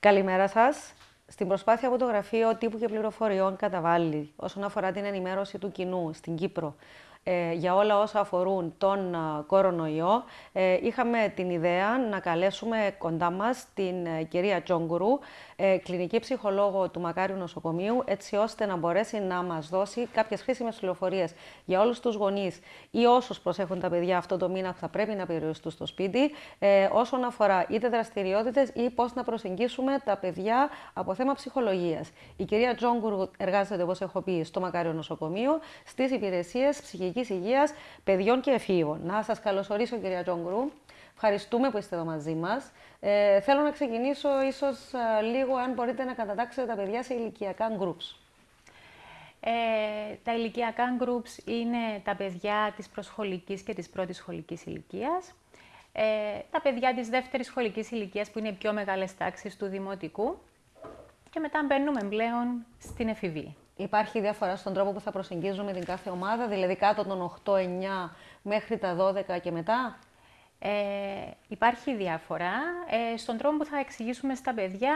Καλημέρα σας. Στην προσπάθεια που το Γραφείο Τύπου και Πληροφοριών καταβάλει όσον αφορά την ενημέρωση του κοινού στην Κύπρο ε, για όλα όσα αφορούν τον κορονοϊό, ε, είχαμε την ιδέα να καλέσουμε κοντά μας την ε, κυρία Τζόγκουρου, κλινική ψυχολόγο του Μακάριου Νοσοκομείου, έτσι ώστε να μπορέσει να μας δώσει κάποιες χρήσιμες πληροφορίες για όλους τους γονείς ή όσους προσέχουν τα παιδιά αυτό το μήνα που θα πρέπει να περιοριστούν στο σπίτι, όσον αφορά είτε δραστηριότητες ή πώς να προσεγγίσουμε τα παιδιά από θέμα ψυχολογίας. Η κυρία Τζόγκουρου εργάζεται, όπως έχω πει, στο Μακάριο Νοσοκομείο, στις υπηρεσίες ψυχικής ψυχικής υγείας παιδιών και εφήβων. Να σας καλωσορίσω κυρία Τζόγκρου. Ευχαριστούμε που είστε εδώ μαζί μας. Ε, θέλω να ξεκινήσω ίσως λίγο αν μπορείτε να κατατάξετε τα παιδιά σε ηλικιακά groups. Ε, τα ηλικιακά groups είναι τα παιδιά της προσχολικής και της πρώτης σχολικής ηλικίας. Ε, τα παιδιά της δεύτερης σχολικής ηλικίας που είναι οι πιο μεγάλες τάξεις του δημοτικού. Και μετά μπαίνουμε πλέον στην εφηβεία. Υπάρχει διαφορά στον τρόπο που θα προσεγγίζουμε την κάθε ομάδα, δηλαδή κάτω των 8-9 μέχρι τα 12 και μετά; Ε, υπάρχει διαφορά ε, στον τρόπο που θα εξηγήσουμε στα παιδιά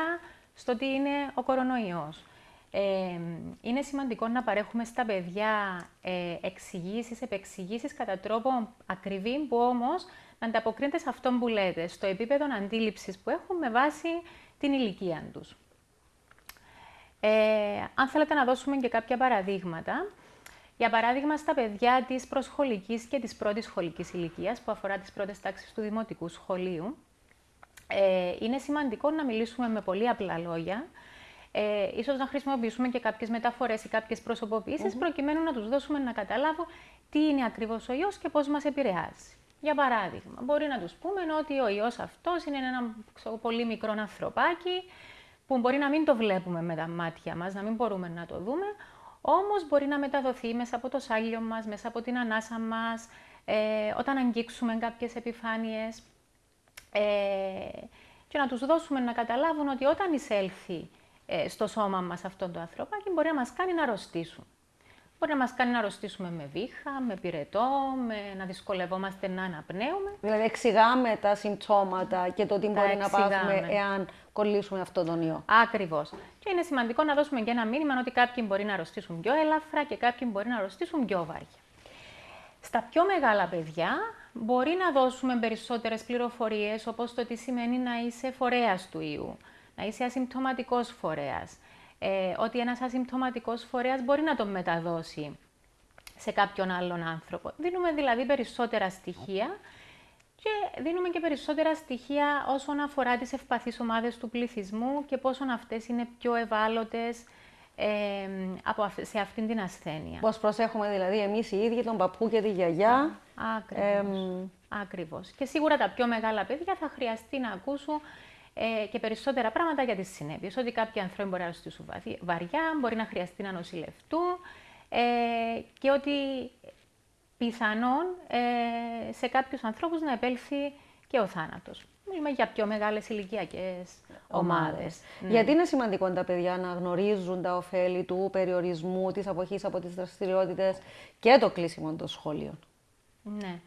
στο τι είναι ο κορονοϊός. Ε, είναι σημαντικό να παρέχουμε στα παιδιά ε, εξηγήσεις, επεξηγήσεις κατά τρόπο ακριβή που όμως να ανταποκρίνεται σε αυτό που λέτε, στο επίπεδο αντίληψης που έχουν με βάση την ηλικία τους. Ε, αν θέλετε να δώσουμε και κάποια παραδείγματα, για παράδειγμα, στα παιδιά της προσχολικής και της πρώτης σχολικής ηλικίας, που αφορά τις πρώτες τάξεις του δημοτικού σχολείου, ε, είναι σημαντικό να μιλήσουμε με πολύ απλά λόγια, ε, ίσως να χρησιμοποιήσουμε και κάποιες μεταφορές ή κάποιες προσωποποιήσεις, προκειμένου να τους δώσουμε να καταλάβουν τι είναι ακριβώς ο ιός και πώς μας επηρεάζει. Για παράδειγμα, μπορεί να τους πούμε ότι ο ιός αυτός είναι ένα πολύ μικρό ανθρωπάκι, που μπορεί να μην το βλέπουμε με τα μάτια μας, να μην μπορούμε να το δούμε, όμως μπορεί να μεταδοθεί μέσα από το σάλιο μας, μέσα από την ανάσα μας, ε, όταν αγγίξουμε κάποιες επιφάνειες ε, και να τους δώσουμε να καταλάβουν ότι όταν εισέλθει ε, στο σώμα μας αυτό το ανθρωπάκι μπορεί να μας κάνει να αρρωστήσουν. Μπορεί να μας κάνει να αρρωστήσουμε με βήχα, με πυρετό, με να δυσκολευόμαστε να αναπνέουμε. Δηλαδή εξηγάμε τα συμπτώματα και το τι μπορεί να πάθουμε εάν κολλήσουμε αυτόν τον ιό. Ακριβώς. Και είναι σημαντικό να δώσουμε και ένα μήνυμα ότι κάποιοι μπορεί να αρρωστήσουν πιο ελαφρά και κάποιοι μπορεί να αρρωστήσουν πιο βάρια. Στα πιο μεγάλα παιδιά μπορεί να δώσουμε περισσότερες πληροφορίες όπως το τι σημαίνει να είσαι φορέας του ιού, να είσαι ασυμπτωματικός φορέας, ε, ότι ένας ασυμπτωματικός φορέας μπορεί να τον μεταδώσει σε κάποιον άλλον άνθρωπο. Δίνουμε δηλαδή περισσότερα στοιχεία και δίνουμε και περισσότερα στοιχεία όσον αφορά τις ευπαθείς ομάδες του πληθυσμού και πόσο αυτές είναι πιο ευάλωτες ε, από, σε αυτήν την ασθένεια. Πώς προσέχουμε δηλαδή εμείς οι ίδιοι τον παππού και τη γιαγιά. Ακριβώς. Ακριβώς. Και σίγουρα τα πιο μεγάλα παιδιά θα χρειαστεί να ακούσουν ε, και περισσότερα πράγματα για τις συνέπειες. Ότι κάποιοι άνθρωποι μπορεί να αρρωστήσουν βαριά, μπορεί να χρειαστεί να νοσηλευτούν ε, και ότι πιθανόν ε, σε κάποιους ανθρώπους να επέλθει και ο θάνατος. Μιλούμε για πιο μεγάλες ηλικιακές ομάδες. Ναι. Γιατί είναι σημαντικό τα παιδιά να γνωρίζουν τα ωφέλη του περιορισμού, της αποχής από τις δραστηριότητες και το κλείσιμο των σχολείων. Ναι.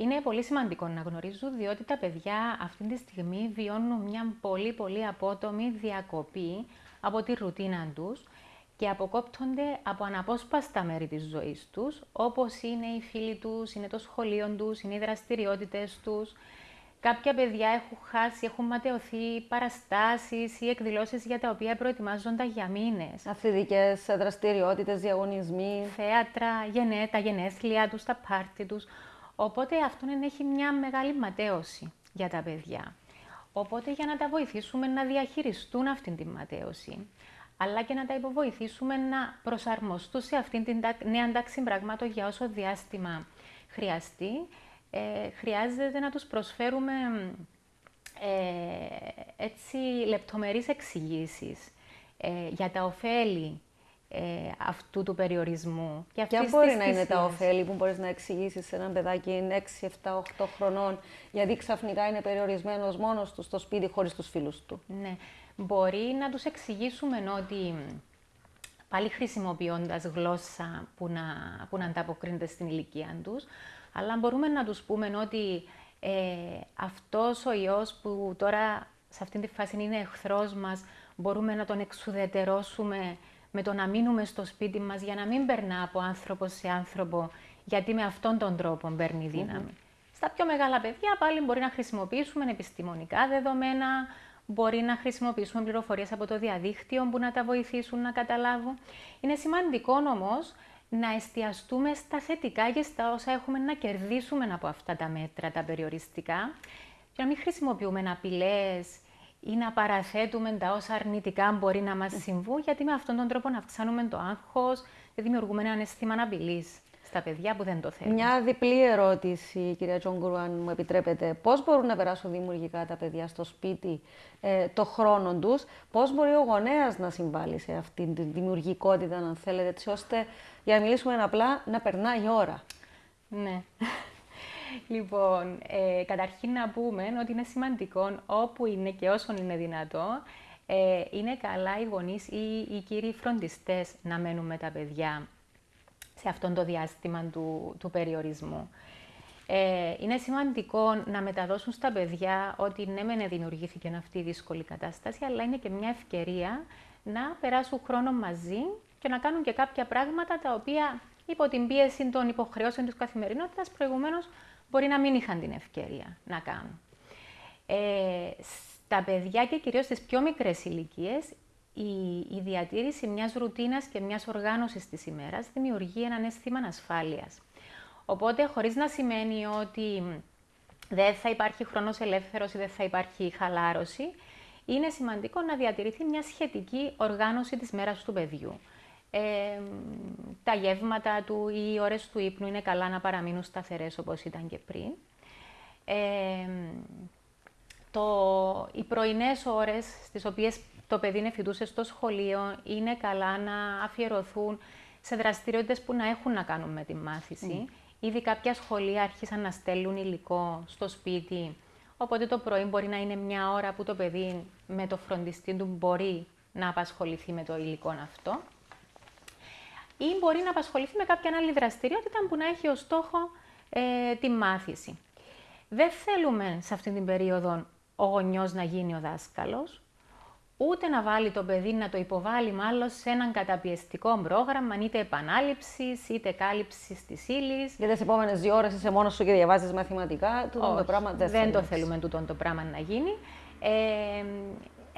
Είναι πολύ σημαντικό να γνωρίζουν, διότι τα παιδιά αυτή τη στιγμή βιώνουν μια πολύ πολύ απότομη διακοπή από τη ρουτίνα τους και αποκόπτονται από αναπόσπαστα μέρη της ζωής τους, όπως είναι οι φίλοι τους, είναι το σχολείο τους, είναι οι δραστηριότητες τους. Κάποια παιδιά έχουν χάσει, έχουν ματαιωθεί παραστάσεις ή εκδηλώσεις για τα οποία προετοιμάζονταν για μήνες. Αθλητικές δραστηριότητες, διαγωνισμοί. Θέατρα, γενέ, τα γενέθλια τους, τα πάρτι τους. Οπότε αυτό έχει μια μεγάλη ματέωση για τα παιδιά. Οπότε για να τα βοηθήσουμε να διαχειριστούν αυτή τη ματέωση, αλλά και να τα υποβοηθήσουμε να προσαρμοστούν σε αυτήν την νέα τάξη πραγμάτων για όσο διάστημα χρειαστεί, ε, χρειάζεται να τους προσφέρουμε ε, έτσι λεπτομερείς εξηγήσεις ε, για τα ωφέλη ε, αυτού του περιορισμού. Και Ποια μπορεί να είναι τα ωφέλη που μπορείς να εξηγήσεις σε έναν παιδάκι 6, 7, 8 χρονών, γιατί ξαφνικά είναι περιορισμένος μόνος του στο σπίτι χωρίς τους φίλους του; Ναι. Μπορεί να τους εξηγήσουμε ότι πάλι χρησιμοποιώντας γλώσσα που να, που να ανταποκρίνεται στην ηλικία τους, αλλά μπορούμε να τους πούμε ότι ε, αυτός ο ιός που τώρα σε αυτή τη φάση είναι εχθρός μας, μπορούμε να τον εξουδετερώσουμε με το να μείνουμε στο σπίτι μας για να μην περνά από άνθρωπο σε άνθρωπο, γιατί με αυτόν τον τρόπο παίρνει δύναμη. Στα πιο μεγάλα παιδιά πάλι μπορεί να χρησιμοποιήσουμε επιστημονικά δεδομένα, μπορεί να χρησιμοποιήσουμε πληροφορίες από το διαδίκτυο που να τα βοηθήσουν να καταλάβουν. Είναι σημαντικό όμως να εστιαστούμε στα θετικά και στα όσα έχουμε να κερδίσουμε από αυτά τα μέτρα, τα περιοριστικά, και να μην χρησιμοποιούμε απειλές ή να παραθέτουμε τα όσα αρνητικά μπορεί να μας συμβούν, γιατί με αυτόν τον τρόπο να αυξάνουμε το άγχος και δημιουργούμε ένα αίσθημα απειλή στα παιδιά που δεν το θέλουν. Μια διπλή ερώτηση, κυρία Τζόγκουρου, αν μου επιτρέπετε. Πώς μπορούν να περάσουν δημιουργικά τα παιδιά στο σπίτι ε, το χρόνο τους, πώς μπορεί ο γονέας να συμβάλλει σε αυτή τη δημιουργικότητα, αν θέλετε, έτσι ώστε, για να μιλήσουμε απλά, να περνάει η ώρα; Ναι. Λοιπόν, ε, καταρχήν να πούμε ότι είναι σημαντικό όπου είναι και όσο είναι δυνατό, ε, είναι καλά οι γονείς ή οι κύριοι φροντιστές να μένουν με τα παιδιά σε αυτόν το διάστημα του, του περιορισμού. Ε, είναι σημαντικό να μεταδώσουν στα παιδιά ότι ναι, μεν δημιουργήθηκε αυτή η δύσκολη κατάσταση, αλλά είναι και μια ευκαιρία να περάσουν χρόνο μαζί και να κάνουν και κάποια πράγματα τα οποία υπό την πίεση των υποχρεώσεων της καθημερινότητας προηγουμένως μπορεί να μην είχαν την ευκαιρία να κάνουν. Ε, στα παιδιά και κυρίως στις πιο μικρές ηλικίες, η, η διατήρηση μιας ρουτίνας και μιας οργάνωσης της ημέρας δημιουργεί έναν αίσθημα ασφάλειας. Οπότε, χωρίς να σημαίνει ότι δεν θα υπάρχει χρόνος ελεύθερος ή δεν θα υπάρχει χαλάρωση, είναι σημαντικό να διατηρηθεί μια σχετική οργάνωση της μέρας του παιδιού. Ε, τα γεύματα του ή οι ώρες του ύπνου είναι καλά να παραμείνουν σταθερές όπως ήταν και πριν. Ε, το, οι πρωινές ώρες στις οποίες το παιδί νεφητούσε στο σχολείο είναι καλά να αφιερωθούν σε δραστηριότητες που να έχουν να κάνουν με τη μάθηση. Mm. Ήδη κάποια σχολεία άρχισαν να στέλνουν υλικό στο σπίτι, οπότε το πρωί μπορεί να είναι μια ώρα που το παιδί με το φροντιστή του μπορεί να απασχοληθεί με το υλικό αυτό ή μπορεί να απασχοληθεί με κάποια άλλη δραστηριότητα που να έχει ως στόχο ε, τη μάθηση. Δεν θέλουμε σε αυτή την περίοδο ο γονιός να γίνει ο δάσκαλος, ούτε να βάλει το παιδί να το υποβάλει μάλλον σε έναν καταπιεστικό πρόγραμμα, είτε επανάληψης είτε κάλυψης της ύλης. Για τις επόμενες δύο ώρες είσαι μόνος σου και διαβάζεις μαθηματικά. Τούτο το πράγμα δεν, δεν το θέλουμε τούτο το πράγμα να γίνει. Ε,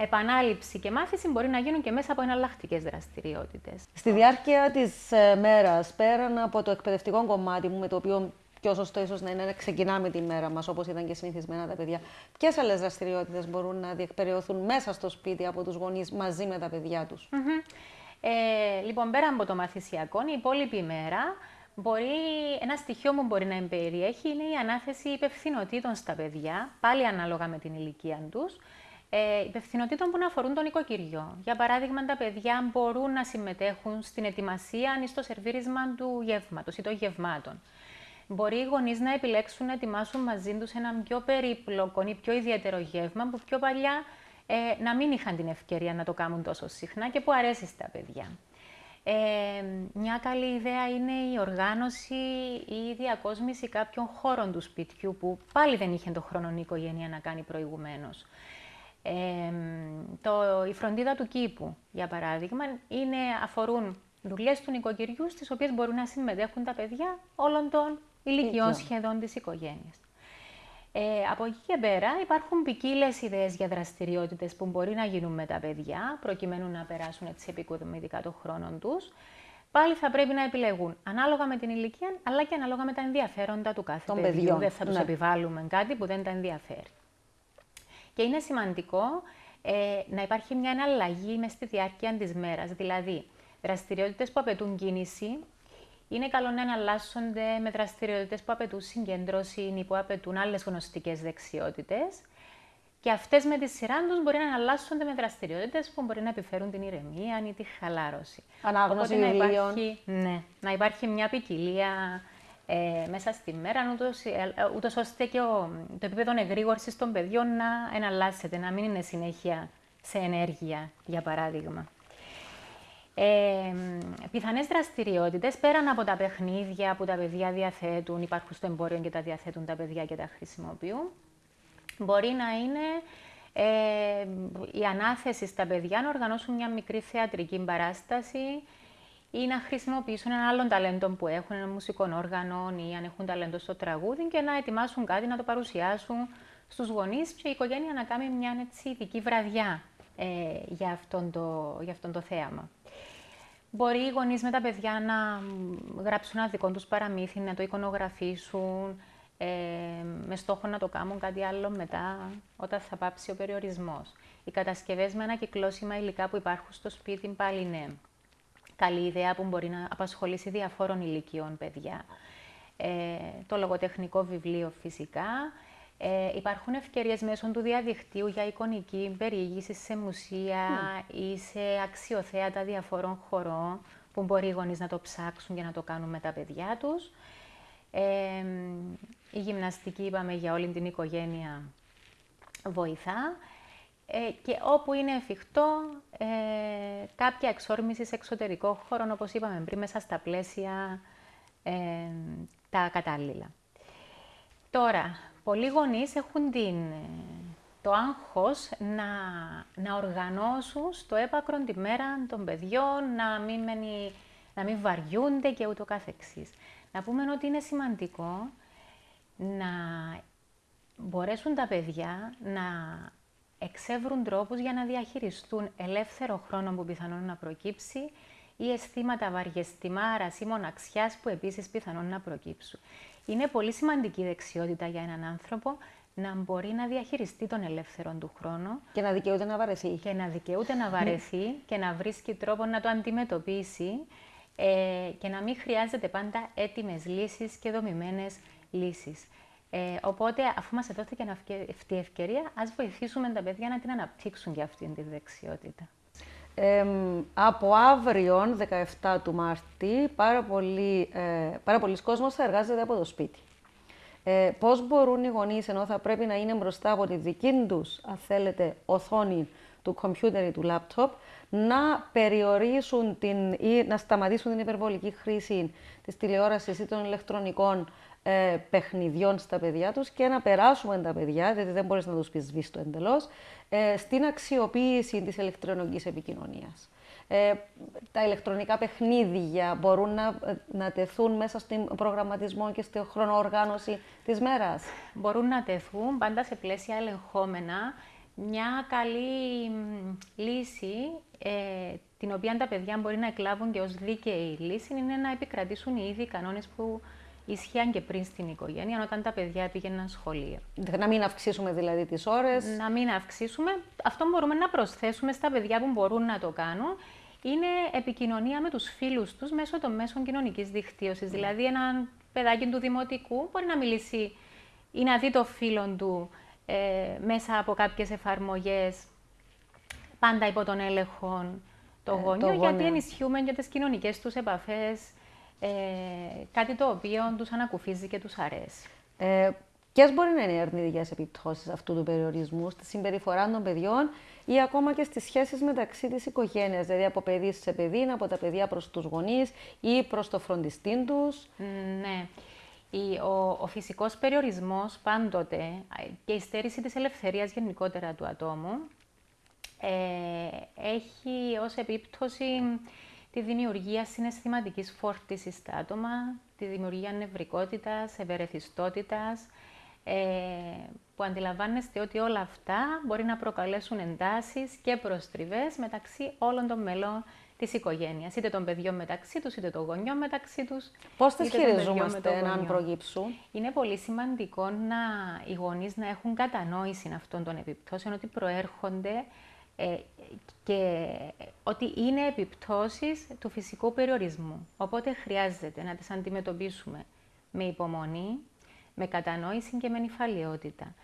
επανάληψη και μάθηση μπορεί να γίνουν και μέσα από εναλλακτικές δραστηριότητες. Στη διάρκεια της ε, μέρας, πέραν από το εκπαιδευτικό κομμάτι μου, με το οποίο πιο σωστό ίσως να είναι να ξεκινάμε τη μέρα μας όπως ήταν και συνηθισμένα τα παιδιά, ποιες άλλες δραστηριότητες μπορούν να διεκπεριωθούν μέσα στο σπίτι από τους γονείς μαζί με τα παιδιά τους; ε, λοιπόν, πέρα από το μαθησιακό, η υπόλοιπη μέρα Μπορεί, ένα στοιχείο που μπορεί να περιέχει είναι η ανάθεση υπευθυνοτήτων στα παιδιά, πάλι ανάλογα με την ηλικία τους, ε, υπευθυνοτήτων που να αφορούν τον οικοκυριό. Για παράδειγμα, τα παιδιά μπορούν να συμμετέχουν στην ετοιμασία ή στο σερβίρισμα του γεύματος ή των γευμάτων. Μπορεί οι γονείς να επιλέξουν να ετοιμάσουν μαζί τους ένα πιο περίπλοκο ή πιο ιδιαίτερο γεύμα που πιο παλιά ε, να μην είχαν την ευκαιρία να το κάνουν τόσο συχνά και που αρέσει στα παιδιά. Ε, μια καλή ιδέα είναι η οργάνωση ή η διακόσμηση κάποιων χώρων του σπιτιού που πάλι δεν είχε τον χρόνο η οικογένεια να κάνει προηγουμένως. Ε, το, η φροντίδα του κήπου, για παράδειγμα, είναι, αφορούν δουλειές του νοικοκυριού στις οποίες μπορούν να συμμετέχουν τα παιδιά όλων των ηλικιών σχεδόν της οικογένειας. Ε, από εκεί και πέρα υπάρχουν ποικίλε ιδέες για δραστηριότητες που μπορεί να γίνουν με τα παιδιά, προκειμένου να περάσουν έτσι επικοδομητικά το χρόνο τους. Πάλι θα πρέπει να επιλεγούν ανάλογα με την ηλικία, αλλά και ανάλογα με τα ενδιαφέροντα του κάθε παιδιού. Δεν θα τους ναι. επιβάλλουμε κάτι που δεν τα ενδιαφέρει. Και είναι σημαντικό ε, να υπάρχει μια εναλλαγή μες στη διάρκεια της μέρας. Δηλαδή, δραστηριότητες που απαιτούν κίνηση, είναι καλό να εναλλάσσονται με δραστηριότητες που απαιτούν συγκέντρωση ή που απαιτούν άλλες γνωστικές δεξιότητες. Και αυτές με τη σειρά τους μπορεί να εναλλάσσονται με δραστηριότητες που μπορεί να επιφέρουν την ηρεμία ή τη χαλάρωση. Ανάγνωση Οπότε, να υπάρχει, ναι, να υπάρχει μια ποικιλία ε, μέσα στη μέρα, ούτως ε, ώστε και ο, το επίπεδο εγρήγορση των παιδιών να εναλλάσσεται, να μην είναι συνέχεια σε ενέργεια, για παράδειγμα. Ε, πιθανές δραστηριότητες, πέραν από τα παιχνίδια που τα παιδιά διαθέτουν, υπάρχουν στο εμπόριο και τα διαθέτουν τα παιδιά και τα χρησιμοποιούν, μπορεί να είναι Ε, η ανάθεση στα παιδιά να οργανώσουν μια μικρή θεατρική παράσταση ή να χρησιμοποιήσουν ένα άλλο ταλέντο που έχουν, ένα μουσικό όργανο ή αν έχουν ταλέντο στο τραγούδι και να ετοιμάσουν κάτι να το παρουσιάσουν στους γονείς και η οικογένεια να κάνει μια έτσι, ειδική βραδιά ε, για, αυτόν το, για αυτόν το θέαμα. Μπορεί οι γονείς με τα παιδιά να γράψουν ένα δικό τους παραμύθι, να το εικονογραφήσουν, ε, με στόχο να το κάνουν κάτι άλλο μετά, όταν θα πάψει ο περιορισμός. Οι κατασκευές με ανακυκλώσιμα υλικά που υπάρχουν στο σπίτι πάλι ναι. Καλή ιδέα που μπορεί να απασχολήσει διαφόρων ηλικιών παιδιά. Ε, το λογοτεχνικό βιβλίο φυσικά. Ε, υπάρχουν ευκαιρίες μέσω του διαδικτύου για εικονική περιήγηση σε μουσεία ή σε αξιοθέατα διαφορών χωρών που μπορεί οι γονείς να το ψάξουν και να το κάνουν με τα παιδιά τους. Ε, η γυμναστική, είπαμε, για όλη την οικογένεια βοηθά. Ε, και όπου είναι εφικτό, ε, κάποια εξόρμηση σε εξωτερικό χώρο, όπως είπαμε πριν, μέσα στα πλαίσια ε, τα κατάλληλα. Τώρα, πολλοί γονείς έχουν την, το άγχος να, να οργανώσουν στο έπακρο τη μέρα των παιδιών, να μην, μένει, να μην βαριούνται και ούτω καθεξής. Να πούμε ότι είναι σημαντικό να μπορέσουν τα παιδιά να εξεύρουν τρόπους για να διαχειριστούν ελεύθερο χρόνο που πιθανόν να προκύψει ή αισθήματα βαριεστημάρας ή μοναξιάς που επίσης πιθανόν να προκύψουν. Είναι πολύ σημαντική δεξιότητα για έναν άνθρωπο να μπορεί να διαχειριστεί τον ελεύθερο του χρόνο. Και να δικαιούται να βαρεθεί. Και να δικαιούται να βαρεθεί και να βρίσκει τρόπο να το αντιμετωπίσει ε, και να μην χρειάζεται πάντα έτοιμες λύσεις και δομημένες λύσεις. Ε, οπότε, αφού μας δόθηκε αυτή η ευκαιρία, ας βοηθήσουμε τα παιδιά να την αναπτύξουν για αυτήν τη δεξιότητα. Ε, από αύριο, 17 του Μάρτη, πάρα, πολύ, ε, πάρα πολλοί κόσμος θα εργάζεται από το σπίτι. Ε, πώς μπορούν οι γονείς, ενώ θα πρέπει να είναι μπροστά από τη δική τους, αν θέλετε, οθόνη του κομπιούτερ ή του λάπτοπ, να περιορίσουν την, ή να σταματήσουν την υπερβολική χρήση της τηλεόρασης ή των ηλεκτρονικών ε, παιχνιδιών στα παιδιά τους και να περάσουμε τα παιδιά, γιατί δεν μπορείς να τους πεις σβήστο εντελώς, ε, στην αξιοποίηση της ηλεκτρονικής επικοινωνίας. Ε, τα ηλεκτρονικά παιχνίδια μπορούν να, να τεθούν μέσα στον προγραμματισμό και στη χρονοοργάνωση της μέρας. Μπορούν να τεθούν πάντα σε πλαίσια ελεγχόμενα. Μια καλή λύση, ε, την οποία τα παιδιά μπορεί να εκλάβουν και ως δίκαιη λύση, είναι να επικρατήσουν οι ίδιοι κανόνες που Ισχύαν και πριν στην οικογένεια, όταν τα παιδιά πήγαιναν σχολείο. Να μην αυξήσουμε δηλαδή τις ώρες. Να μην αυξήσουμε. Αυτό μπορούμε να προσθέσουμε στα παιδιά που μπορούν να το κάνουν. Είναι επικοινωνία με τους φίλους τους μέσω των μέσων κοινωνικής δικτύωσης. Ναι. Δηλαδή, ένα παιδάκι του δημοτικού μπορεί να μιλήσει ή να δει το φίλο του ε, μέσα από κάποιες εφαρμογές, πάντα υπό τον έλεγχο των ε, γονιών, γιατί ενισχύουμε και τις κοινωνικές τους επαφές, ε, κάτι το οποίο τους ανακουφίζει και τους αρέσει. Ε, Ποιες μπορεί να είναι οι αρνητικές επιπτώσεις αυτού του περιορισμού στη συμπεριφορά των παιδιών ή ακόμα και στις σχέσεις μεταξύ της οικογένειας, δηλαδή από παιδί σε παιδί, από τα παιδιά προς τους γονείς ή προς το φροντιστή τους; Ναι. Ο, ο φυσικός περιορισμός πάντοτε και η στέρηση της ελευθερίας γενικότερα του ατόμου ε, έχει ως επίπτωση τη δημιουργία συναισθηματικής φόρτισης στα άτομα, τη δημιουργία νευρικότητας, ευερεθιστότητας, ε, που αντιλαμβάνεστε ότι όλα αυτά μπορεί να προκαλέσουν εντάσεις και προστριβές μεταξύ όλων των μελών της οικογένειας, είτε των παιδιών μεταξύ τους, είτε των γονιών μεταξύ τους. Πώς τις χειριζόμαστε αν προγύψουν; Είναι πολύ σημαντικό να, οι γονείς να έχουν κατανόηση αυτών των επιπτώσεων, ότι προέρχονται ε, και ότι είναι επιπτώσεις του φυσικού περιορισμού. Οπότε χρειάζεται να τις αντιμετωπίσουμε με υπομονή, με κατανόηση και με νυφαλιότητα.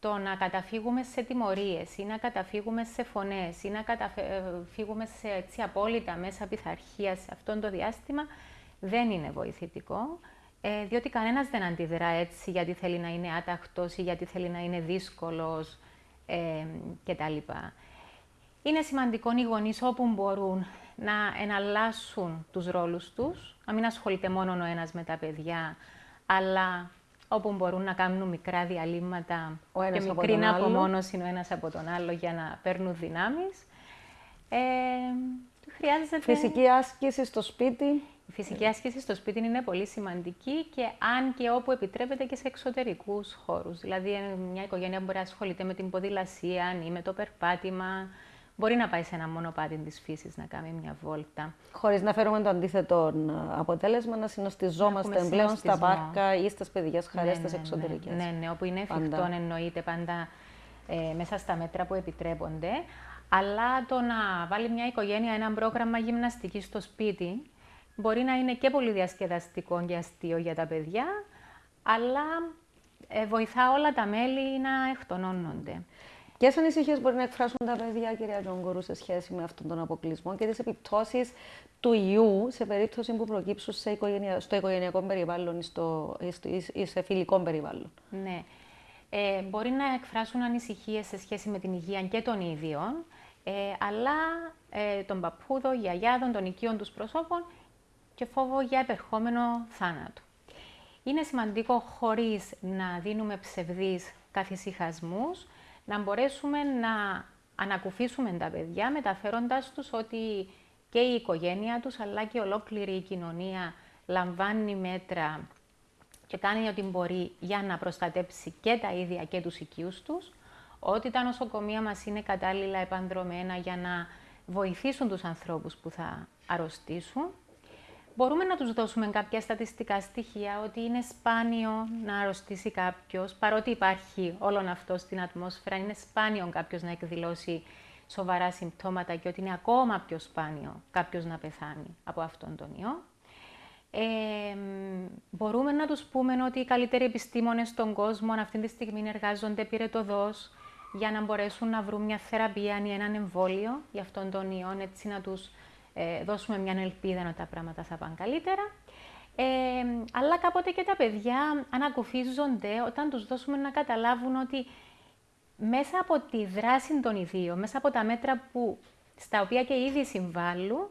Το να καταφύγουμε σε τιμωρίες ή να καταφύγουμε σε φωνές ή να καταφύγουμε σε έτσι, απόλυτα μέσα πειθαρχίας σε αυτό το διάστημα δεν είναι βοηθητικό, ε, διότι κανένας δεν αντιδρά έτσι γιατί θέλει να είναι άταχτος ή γιατί θέλει να είναι δύσκολος ε, κτλ. Είναι σημαντικό οι γονείς όπου μπορούν να εναλλάσσουν τους ρόλους τους, να μην ασχολείται μόνο ο ένας με τα παιδιά, αλλά όπου μπορούν να κάνουν μικρά διαλύματα Ο ένας και από μικρή τον άλλο. απομόνωση ο ένας από τον άλλο για να παίρνουν δυνάμεις. Ε, χρειάζεται... Φυσική άσκηση στο σπίτι. Η φυσική άσκηση στο σπίτι είναι πολύ σημαντική και αν και όπου επιτρέπεται και σε εξωτερικούς χώρους. Δηλαδή, ε, μια οικογένεια μπορεί να ασχολείται με την ποδηλασία ή με το περπάτημα. Μπορεί να πάει σε ένα μονοπάτι της φύσης να κάνει μια βόλτα. Χωρίς να φέρουμε το αντίθετο ε, αποτέλεσμα, να συνοστιζόμαστε έχουμε πλέον στα συνοστισμό. πάρκα ή στις παιδικές χαρές, στις ναι, εξωτερικές. Ναι, ναι, όπου είναι εφικτό Πάντα. εννοείται πάντα ε, μέσα στα μέτρα που επιτρέπονται. Αλλά το να βάλει μια οικογένεια ένα πρόγραμμα γυμναστικής στο σπίτι μπορεί να είναι και πολύ διασκεδαστικό και αστείο για τα παιδιά, αλλά ε, βοηθά όλα τα μέλη να εκτονώνονται. Ποιες ανησυχίες μπορεί να εκφράσουν τα παιδιά, κυρία Τζόγκορου, σε σχέση με αυτόν τον αποκλεισμό και τις επιπτώσεις του ιού σε περίπτωση που προκύψουν σε οικογενεια... στο οικογενειακό περιβάλλον ή, στο... ή στο- ή σε φιλικό περιβάλλον; Ναι. Ε, μπορεί να εκφράσουν ανησυχίες σε σχέση με την υγεία και των ίδιων, ε, αλλά ε, των παππούδων, γιαγιάδων, των οικείων τους προσώπων και φόβο για επερχόμενο θάνατο. Είναι σημαντικό χωρίς να δίνουμε ψευδείς καθησυχασμούς, να μπορέσουμε να ανακουφίσουμε τα παιδιά μεταφέροντας τους ότι και η οικογένεια τους αλλά και ολόκληρη η κοινωνία λαμβάνει μέτρα και κάνει ό,τι μπορεί για να προστατέψει και τα ίδια και τους οικείους τους, ότι τα νοσοκομεία μας είναι κατάλληλα επανδρομένα για να βοηθήσουν τους ανθρώπους που θα αρρωστήσουν. Μπορούμε να τους δώσουμε κάποια στατιστικά στοιχεία ότι είναι σπάνιο να αρρωστήσει κάποιος, παρότι υπάρχει όλο αυτό στην ατμόσφαιρα, είναι σπάνιο κάποιος να εκδηλώσει σοβαρά συμπτώματα και ότι είναι ακόμα πιο σπάνιο κάποιος να πεθάνει από αυτόν τον ιό. Ε, μ, μπορούμε να τους πούμε ότι οι καλύτεροι επιστήμονες στον κόσμο αυτή τη στιγμή εργάζονται πυρετοδός για να μπορέσουν να βρουν μια θεραπεία ή έναν εμβόλιο για αυτόν τον ιό, έτσι να τους ε, δώσουμε μια ελπίδα ότι τα πράγματα θα πάνε καλύτερα. Ε, αλλά κάποτε και τα παιδιά ανακουφίζονται όταν τους δώσουμε να καταλάβουν ότι μέσα από τη δράση των ιδίων, μέσα από τα μέτρα που, στα οποία και ήδη συμβάλλουν,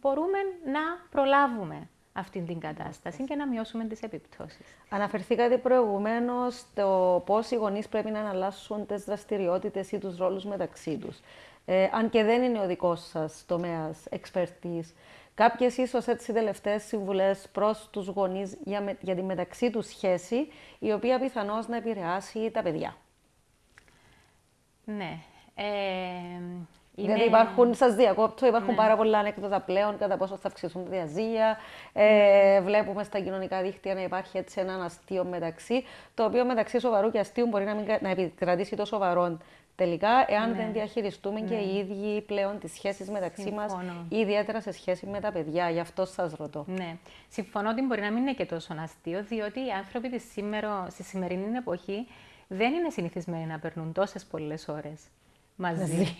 μπορούμε να προλάβουμε αυτή την κατάσταση και να μειώσουμε τις επιπτώσεις. Αναφερθήκατε προηγουμένως στο πώς οι γονείς πρέπει να αναλάσσουν τις δραστηριότητες ή τους ρόλους μεταξύ τους. Ε, αν και δεν είναι ο δικός σας τομέας expertise, κάποιες ίσως έτσι τελευταίες συμβουλές προς τους γονείς για, με- για τη μεταξύ τους σχέση, η οποία πιθανώς να επηρεάσει τα παιδιά. Ναι. Ε, είναι... Δηλαδή υπάρχουν, σας διακόπτω, υπάρχουν Ναι. πάρα πολλά ανέκδοτα πλέον κατά πόσο θα αυξηθούν τα διαζύγια. Ε, βλέπουμε στα κοινωνικά δίκτυα να υπάρχει έτσι ένα αστείο μεταξύ, το οποίο μεταξύ σοβαρού και αστείου μπορεί να, μην, κα- να επικρατήσει το σοβαρό τελικά, εάν Ναι. δεν διαχειριστούμε και οι ίδιοι πλέον τις σχέσεις μεταξύ μας, Συμφωνώ. ιδιαίτερα σε σχέση με τα παιδιά. Γι' αυτό σας ρωτώ. Ναι. Συμφωνώ ότι μπορεί να μην είναι και τόσο αστείο, διότι οι άνθρωποι της σήμερα, στη σημερινή εποχή δεν είναι συνηθισμένοι να περνούν τόσες πολλές ώρες μαζί.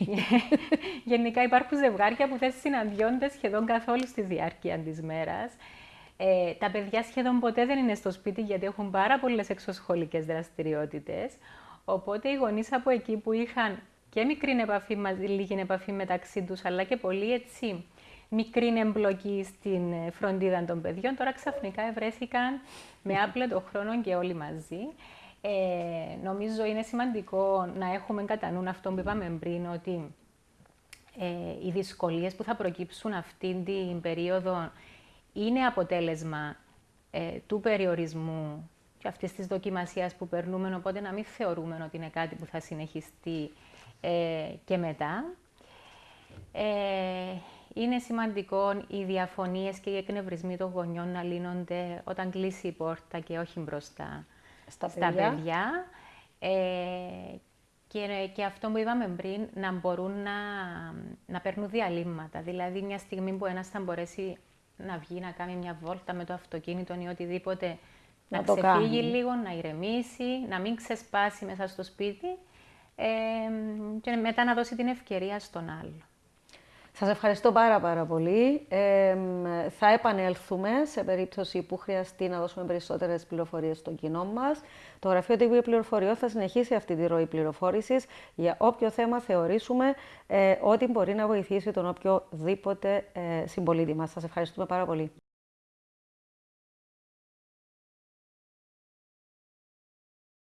Γενικά υπάρχουν ζευγάρια που δεν συναντιόνται σχεδόν καθόλου στη διάρκεια της μέρας. Ε, τα παιδιά σχεδόν ποτέ δεν είναι στο σπίτι γιατί έχουν πάρα πολλές εξωσχολικές δραστηριότητες. Οπότε οι γονείς από εκεί που είχαν και μικρή επαφή, μαζί, λίγη επαφή μεταξύ τους, αλλά και πολύ έτσι μικρή εμπλοκή στην ε, φροντίδα των παιδιών, τώρα ξαφνικά βρέθηκαν με άπλετο χρόνο και όλοι μαζί. Ε, νομίζω είναι σημαντικό να έχουμε κατά νου αυτό που είπαμε πριν, ότι ε, οι δυσκολίες που θα προκύψουν αυτή την περίοδο είναι αποτέλεσμα ε, του περιορισμού και αυτής της δοκιμασίας που περνούμε, οπότε να μην θεωρούμε ότι είναι κάτι που θα συνεχιστεί ε, και μετά. Ε, είναι σημαντικό οι διαφωνίες και οι εκνευρισμοί των γονιών να λύνονται όταν κλείσει η πόρτα και όχι μπροστά Στα στα παιδιά. παιδιά. Ε, και, και αυτό που είπαμε πριν, να μπορούν να, να παίρνουν διαλύματα. Δηλαδή, μια στιγμή που ένας θα μπορέσει να βγει, να κάνει μια βόλτα με το αυτοκίνητο ή οτιδήποτε, Να να, το ξεφύγει κάνει. λίγο, να ηρεμήσει, να μην ξεσπάσει μέσα στο σπίτι ε, και μετά να δώσει την ευκαιρία στον άλλο. Σας ευχαριστώ πάρα πάρα πολύ. Ε, μ, θα επανέλθουμε σε περίπτωση που χρειαστεί να δώσουμε περισσότερες πληροφορίες στο κοινό μας. Το Γραφείο Τύπου Πληροφοριών θα συνεχίσει αυτή τη ροή πληροφόρησης για όποιο θέμα θεωρήσουμε ε, ότι μπορεί να βοηθήσει τον οποιοδήποτε ε, συμπολίτη μας. Σας ευχαριστούμε πάρα πολύ.